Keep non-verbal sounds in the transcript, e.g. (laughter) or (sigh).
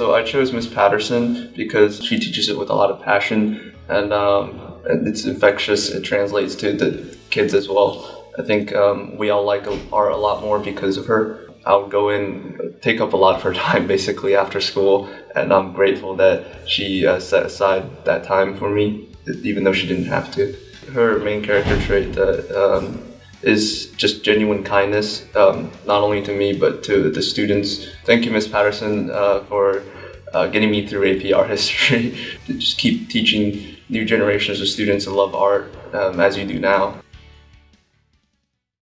I chose Miss Patterson because she teaches it with a lot of passion and, um, it's infectious. It translates to the kids as well. I think um, we all like art a lot more because of her. I would go in, take up a lot of her (laughs) time basically after school, and I'm grateful that she uh, set aside that time for me, even though she didn't have to. Her main character trait that um, is just genuine kindness, um, not only to me but to the students. Thank you, Miss Patterson, uh, for uh, getting me through AP art (laughs) history. To just keep teaching new generations of students to love art um, as you do now.